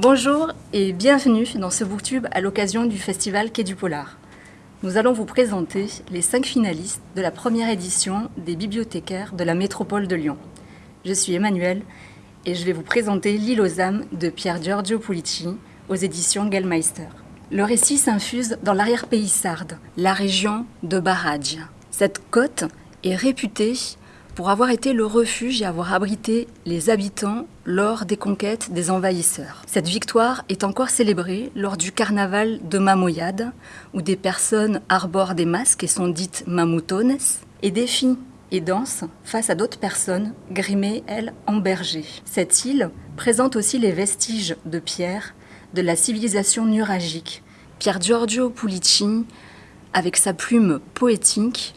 Bonjour et bienvenue dans ce booktube à l'occasion du festival Quai du Polar. Nous allons vous présenter les cinq finalistes de la première édition des bibliothécaires de la métropole de Lyon. Je suis Emmanuel et je vais vous présenter L'île aux âmes de Pierre Giorgio Pulici aux éditions Gellmeister. Le récit s'infuse dans l'arrière-pays sarde, la région de Baradj. Cette côte est réputée pour avoir été le refuge et avoir abrité les habitants lors des conquêtes des envahisseurs. Cette victoire est encore célébrée lors du carnaval de Mamoyade, où des personnes arborent des masques et sont dites mamoutones, et défient et dansent face à d'autres personnes grimées, elles, en berger. Cette île présente aussi les vestiges de pierre de la civilisation nuragique. Pierre Giorgio Pulici, avec sa plume poétique,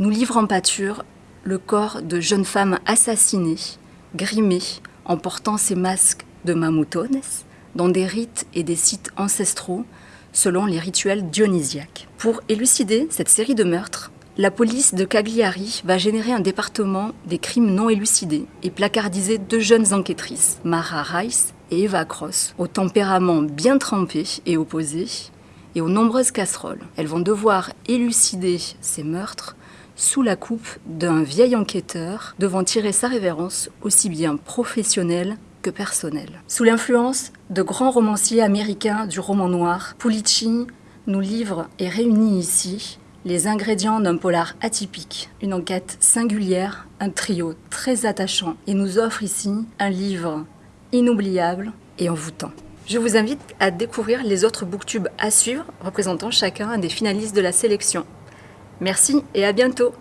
nous livre en pâture le corps de jeunes femmes assassinées, grimées, en portant ces masques de mamoutones, dans des rites et des sites ancestraux, selon les rituels dionysiaques. Pour élucider cette série de meurtres, la police de Cagliari va générer un département des crimes non élucidés et placardiser deux jeunes enquêtrices, Mara Rice et Eva Cross, au tempérament bien trempé et opposé, et aux nombreuses casseroles. Elles vont devoir élucider ces meurtres sous la coupe d'un vieil enquêteur devant tirer sa révérence aussi bien professionnelle que personnelle. Sous l'influence de grands romanciers américains du roman noir, Pulici nous livre et réunit ici les ingrédients d'un polar atypique, une enquête singulière, un trio très attachant et nous offre ici un livre inoubliable et envoûtant. Je vous invite à découvrir les autres booktubes à suivre représentant chacun des finalistes de la sélection. Merci et à bientôt